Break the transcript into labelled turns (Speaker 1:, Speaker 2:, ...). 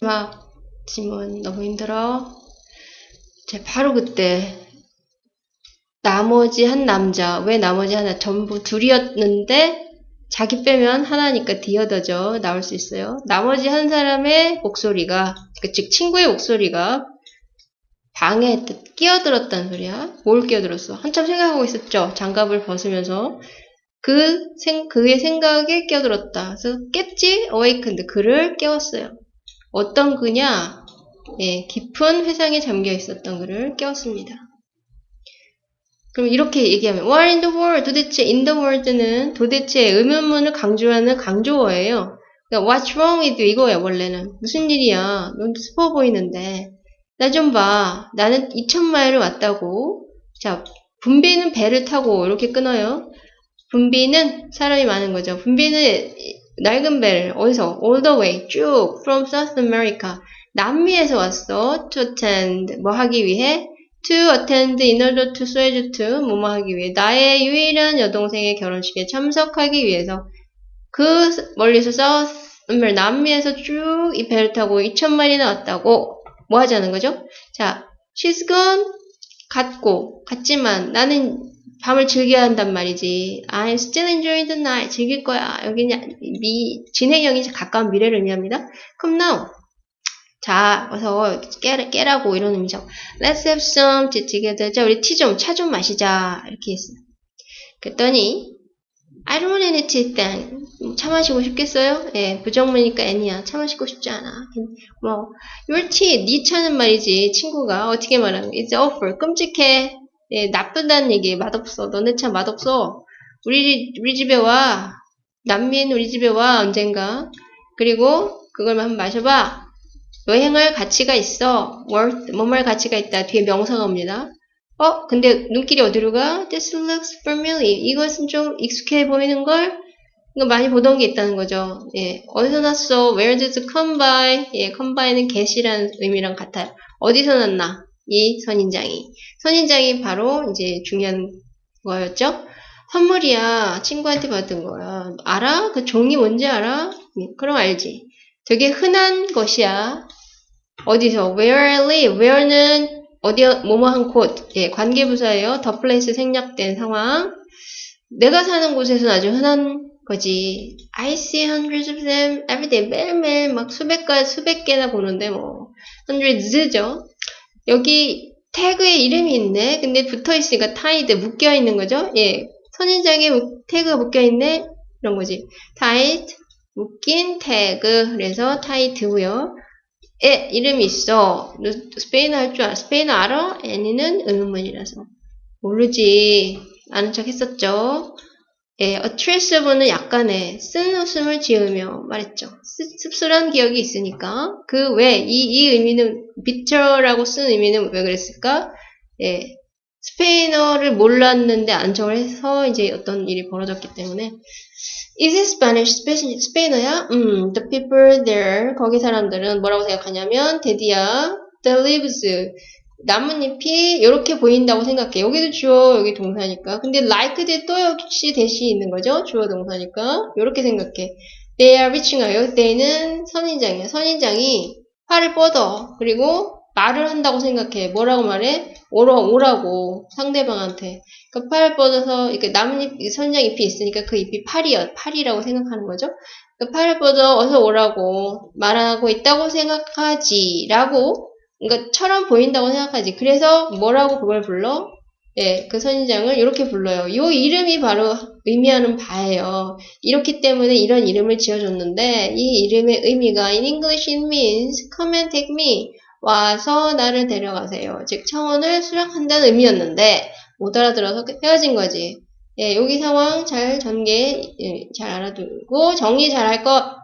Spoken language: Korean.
Speaker 1: 막 지문 너무 힘들어. 제 바로 그때 나머지 한 남자 왜 나머지 하나 전부 둘이었는데 자기 빼면 하나니까 디어더죠 나올 수 있어요. 나머지 한 사람의 목소리가 그즉 친구의 목소리가 방에 끼어들었다는 소리야. 뭘 끼어들었어? 한참 생각하고 있었죠. 장갑을 벗으면서 그 생, 그의 생각에 끼어들었다. 그래서 깼지? awakened. 그를 깨웠어요. 어떤 그냐? 예, 깊은 회상에 잠겨 있었던 그를 깨웠습니다. 그럼 이렇게 얘기하면 What in the world? 도대체 in the world는 도대체 의문문을 강조하는 강조어예요. 그러니까 What's wrong with you? 이거야 원래는. 무슨 일이야? 넌 슬퍼 보이는데. 나 좀 봐. 나는 2천마일을 왔다고. 자, 분비는 배를 타고 이렇게 끊어요. 분비는 사람이 많은 거죠. 분비는 낡은 배를 어디서? All the way 쭉 from South America 남미에서 왔어. To attend 뭐 하기 위해? To attend in order to swear to 뭐뭐 하기 위해 나의 유일한 여동생의 결혼식에 참석하기 위해서 그 멀리서 South 남미에서 쭉 이 배를 타고 2천마일이나 왔다고 뭐 하자는 거죠? 자, she's gone 갔고 갔지만 나는 밤을 즐겨야 한단 말이지. I'm still enjoying the night. 즐길 거야. 여기는 미, 진행형이 가까운 미래를 의미합니다. Come now. 자, 어서 깨, 깨라고 이런 의미죠. Let's have some tea together. 자, 우리 티 좀, 차 좀 마시자. 이렇게 했어요. 그랬더니 I don't want any tea then. 차 마시고 싶겠어요? 예, 부정문이니까 N이야. 차 마시고 싶지 않아. 뭐, your tea, 네 차는 말이지. 친구가 어떻게 말하는 거야? It's awful. 끔찍해. 예, 나쁘다는 얘기. 맛없어. 너네 차 맛없어. 우리, 우리 집에 와. 남미인 우리 집에 와. 언젠가. 그리고 그걸 한번 마셔봐. 여행할 가치가 있어. worth, 뭐말 가치가 있다. 뒤에 명사가 옵니다. 어, 근데 눈길이 어디로 가? This looks familiar. 이것은 좀 익숙해 보이는 걸? 이거 많이 보던 게 있다는 거죠. 예, 어디서 났어? Where did it come by? 예, come by는 get이라는 의미랑 같아요. 어디서 났나? 이 선인장이. 선인장이 바로 이제 중요한 거였죠. 선물이야. 친구한테 받은 거야. 알아? 그 종이 뭔지 알아? 예, 그럼 알지. 되게 흔한 것이야. 어디서? Where I live. Where는 어디 뭐뭐 한 곳. 예, 관계부사예요. The place 생략된 상황. 내가 사는 곳에서는 아주 흔한 거지. I see hundreds of them every day. 매일매일 막 수백 가 수백 개나 보는데 뭐 hundreds죠. 여기 태그에 이름이 있네. 근데 붙어 있으니까 tied 묶여 있는 거죠. 예, 선인장에 태그가 묶여 있네. 이런 거지. tied 묶인 태그. 그래서 tie드고요. 에 이름이 있어. 너 스페인어 할 줄 알아? 스페인어 알아? 애니는 의문문이라서 모르지. 아는 척 했었죠. 예, attractive는 약간의 쓴 웃음을 지으며 말했죠. 씁- 씁쓸한 기억이 있으니까 그 왜 이 이 의미는 bitter라고 쓴 의미는 왜 그랬을까? 예, 스페인어를 몰랐는데 안정을 해서 이제 어떤 일이 벌어졌기 때문에 Is it Spanish? 스페- 스페인어야? 음, the people there 거기 사람들은 뭐라고 생각하냐면 대디야, the leaves 나뭇잎이 이렇게 보인다고 생각해. 여기도 주어, 여기 동사니까. 근데 like 대또 역시 대시 있는 거죠. 주어 동사니까. 이렇게 생각해. They are reaching out. they는 선인장이야. 선인장이 팔을 뻗어. 그리고 말을 한다고 생각해. 뭐라고 말해? 오라, 오라고. 상대방한테. 그 팔을 뻗어서, 이렇게 나뭇잎, 선인장 잎이 있으니까 그 잎이 팔이야. 팔이라고 생각하는 거죠. 그 팔을 뻗어 어서 오라고 말하고 있다고 생각하지. 라고 그러니까 처럼 보인다고 생각하지. 그래서 뭐라고 그걸 불러? 예, 그 선인장을 이렇게 불러요. 이 이름이 바로 의미하는 바예요. 이렇기 때문에 이런 이름을 지어줬는데 이 이름의 의미가 in English it means come and take me 와서 나를 데려가세요. 즉 청원을 수락한다는 의미였는데 못 알아들어서 헤어진 거지. 예, 여기 상황 잘 전개 예, 잘 알아두고 정리 잘 할 것.